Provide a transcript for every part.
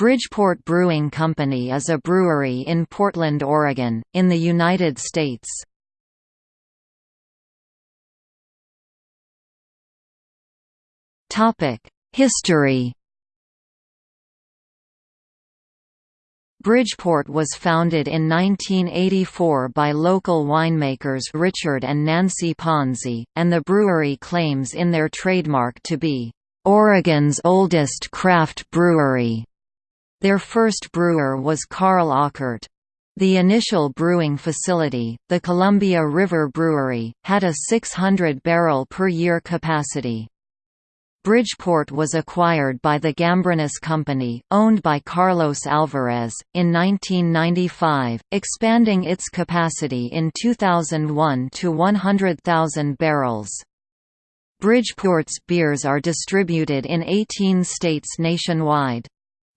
Bridgeport Brewing Company is a brewery in Portland, Oregon, in the United States. History Bridgeport was founded in 1984 by local winemakers Richard and Nancy Ponzi, and the brewery claims in their trademark to be, "...Oregon's oldest craft brewery." Their first brewer was Karl Ockert. The initial brewing facility, the Columbia River Brewery, had a 600 barrel per year capacity. Bridgeport was acquired by the Gambrinus Company, owned by Carlos Alvarez, in 1995, expanding its capacity in 2001 to 100,000 barrels. Bridgeport's beers are distributed in 18 states nationwide.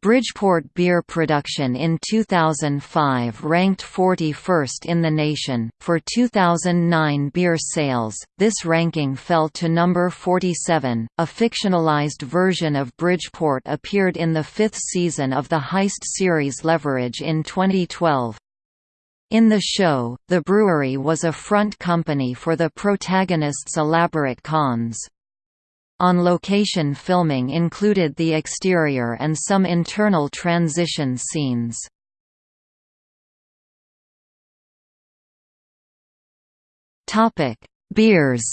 Bridgeport beer production in 2005 ranked 41st in the nation. For 2009 beer sales, this ranking fell to number 47. A fictionalized version of Bridgeport appeared in the fifth season of the Heist series Leverage in 2012. In the show, the brewery was a front company for the protagonists' elaborate cons. On-location filming included the exterior and some internal transition scenes. Beers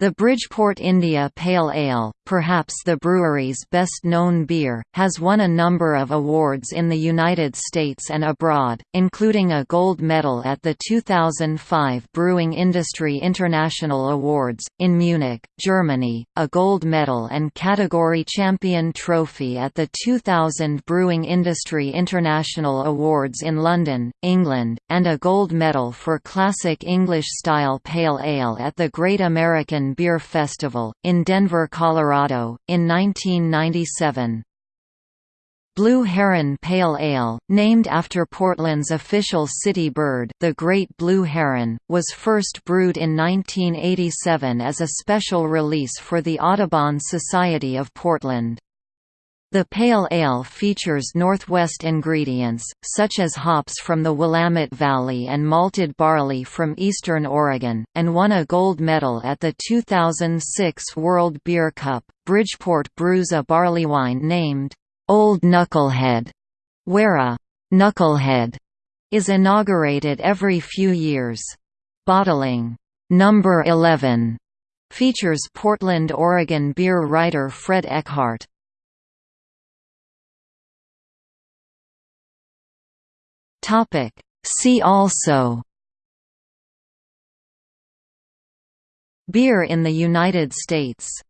The Bridgeport India Pale Ale, perhaps the brewery's best-known beer, has won a number of awards in the United States and abroad, including a gold medal at the 2005 Brewing Industry International Awards, in Munich, Germany, a gold medal and category champion trophy at the 2000 Brewing Industry International Awards in London, England, and a gold medal for Classic English-style Pale Ale at the Great American Beer Festival, in Denver, Colorado, in 1997. Blue Heron Pale Ale, named after Portland's official city bird the Great Blue Heron, was first brewed in 1987 as a special release for the Audubon Society of Portland. The pale ale features Northwest ingredients, such as hops from the Willamette Valley and malted barley from eastern Oregon, and won a gold medal at the 2006 World Beer Cup. Bridgeport brews a barley wine named Old Knucklehead, where a knucklehead is inaugurated every few years. Bottling number 11 features Portland, Oregon beer writer Fred Eckhardt. Topic. See also Beer in the United States